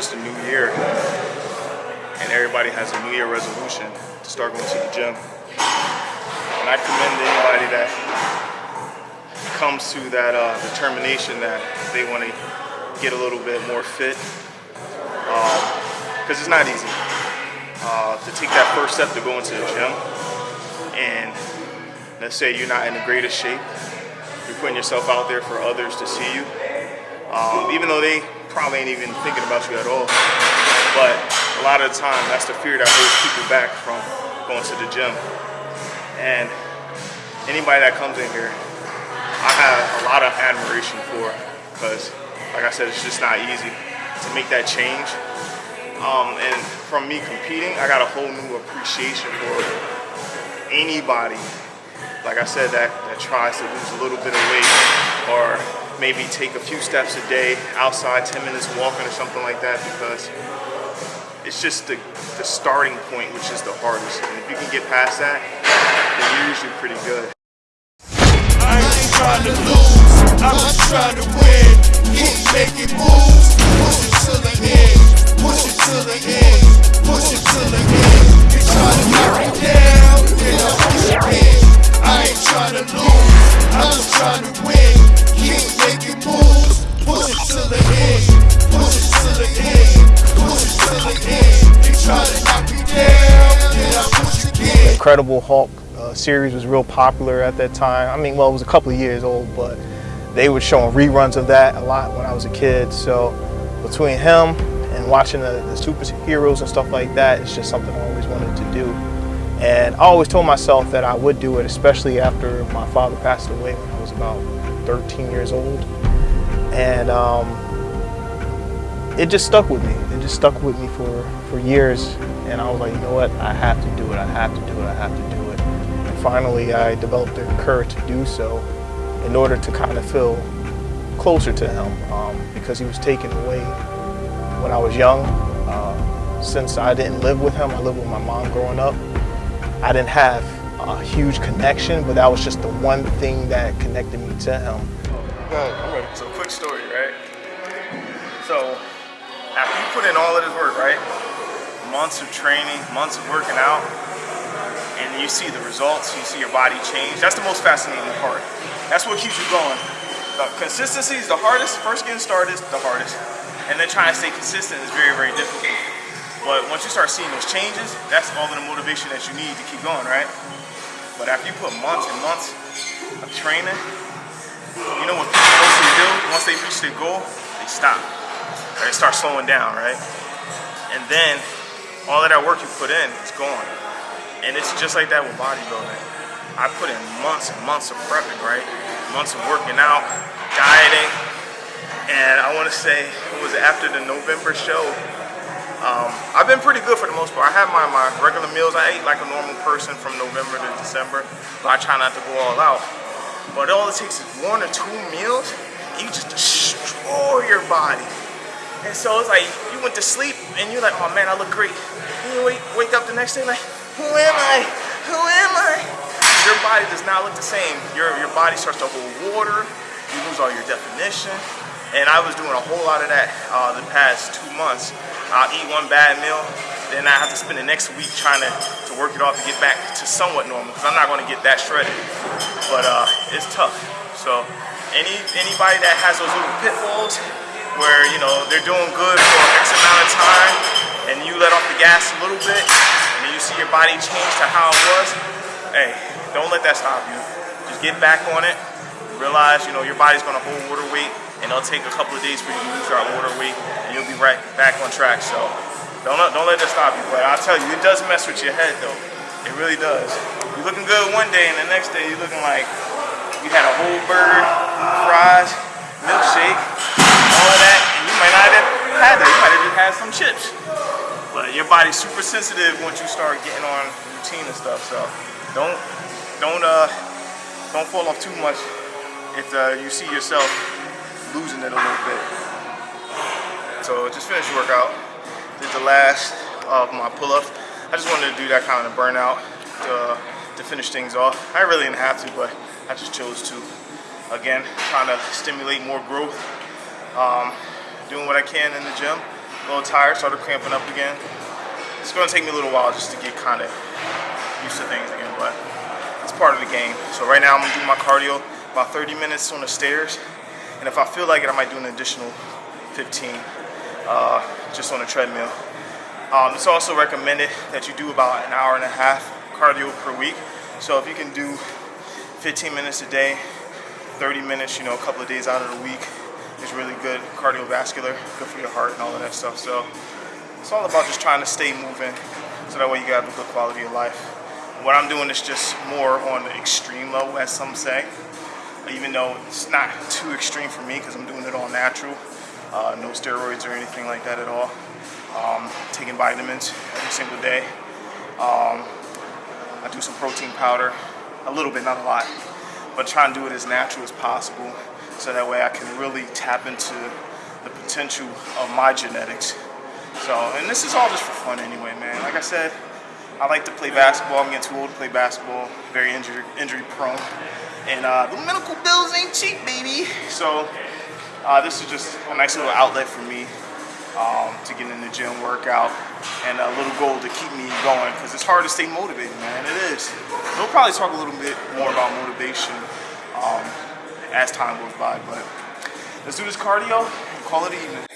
it's the new year and everybody has a new year resolution to start going to the gym. And I commend anybody that comes to that uh, determination that they want to get a little bit more fit. Because um, it's not easy uh, to take that first step to go into the gym. And let's say you're not in the greatest shape, you're putting yourself out there for others to see you. Um, even though they probably ain't even thinking about you at all. But a lot of the time, that's the fear that holds people back from going to the gym. And anybody that comes in here, I have a lot of admiration for because, like I said, it's just not easy to make that change. Um, and from me competing, I got a whole new appreciation for anybody, like I said, that, that tries to lose a little bit of weight or maybe take a few steps a day outside, 10 minutes walking or something like that because it's just the, the starting point which is the hardest. And if you can get past that, then you're usually pretty good. Incredible Hulk uh, series was real popular at that time. I mean, well, it was a couple of years old, but they were showing reruns of that a lot when I was a kid. So between him and watching the, the superheroes and stuff like that, it's just something I always wanted to do. And I always told myself that I would do it, especially after my father passed away when I was about 13 years old. And um, it just stuck with me. It just stuck with me for, for years. And I was like, you know what, I have to do it, I have to do it, I have to do it. And finally, I developed the courage to do so in order to kind of feel closer to him um, because he was taken away when I was young. Uh, since I didn't live with him, I lived with my mom growing up. I didn't have a huge connection, but that was just the one thing that connected me to him. So quick story, right? So after you put in all of this work, right? Months of training, months of working out, and you see the results, you see your body change. That's the most fascinating part. That's what keeps you going. The consistency is the hardest. First getting started is the hardest. And then trying to stay consistent is very, very difficult. But once you start seeing those changes, that's all of the motivation that you need to keep going, right? But after you put months and months of training, you know what people mostly do? Once they reach their goal, they stop. Or they start slowing down, right? And then all of that work you put in is gone. And it's just like that with bodybuilding. I put in months and months of prepping, right? Months of working out, dieting. And I want to say it was after the November show. Um, I've been pretty good for the most part. I have my, my regular meals. I ate like a normal person from November to December, but I try not to go all out. But all it takes is one or two meals, you just destroy your body. And so it's like you went to sleep and you're like, oh man, I look great. And you wake, wake up the next day like, who am I? Who am I? Your body does not look the same. Your, your body starts to hold water. You lose all your definition. And I was doing a whole lot of that uh, the past two months. I'll eat one bad meal, then I have to spend the next week trying to, to work it off to get back to somewhat normal because I'm not going to get that shredded. But uh, it's tough. So any anybody that has those little pitfalls where you know they're doing good for X amount of time and you let off the gas a little bit and you see your body change to how it was, hey, don't let that stop you. Just get back on it. Realize you know your body's to hold water weight and it'll take a couple of days for you to lose your water weight, and you'll be right back on track. So don't don't let that stop you. But I'll tell you, it does mess with your head though. It really does. You're looking good one day, and the next day you're looking like you had a whole burger, fries, milkshake, all of that, and you might not have had that. You might have some chips. But your body's super sensitive once you start getting on routine and stuff. So don't don't uh don't fall off too much if uh, you see yourself losing it a little bit. So just finished workout. Did the last of my pull-ups. I just wanted to do that kind of burnout to, to finish things off. I really didn't have to, but I just chose to. Again, trying to stimulate more growth. Um, doing what I can in the gym, little tired, started cramping up again. It's gonna take me a little while just to get kind of used to things again, but it's part of the game. So right now I'm gonna do my cardio, about 30 minutes on the stairs, and if I feel like it, I might do an additional 15 uh, just on the treadmill. Um, it's also recommended that you do about an hour and a half cardio per week. So if you can do 15 minutes a day, 30 minutes, you know, a couple of days out of the week is really good cardiovascular, good for your heart and all of that stuff. So it's all about just trying to stay moving so that way you have a good quality of life. What I'm doing is just more on the extreme level, as some say, even though it's not too extreme for me because I'm doing it all natural, uh, no steroids or anything like that at all. Um, taking vitamins every single day. Um, I do some protein powder, a little bit, not a lot, but try and do it as natural as possible so that way I can really tap into the potential of my genetics. So, and this is all just for fun anyway, man. Like I said, I like to play basketball. I'm getting too old to play basketball, very injury, injury prone. And uh, the medical bills ain't cheap, baby. So, uh, this is just a nice little outlet for me um, to get in the gym, workout, and a little goal to keep me going because it's hard to stay motivated, man. It is. We'll probably talk a little bit more about motivation um, as time goes by, but let's do this cardio call it even.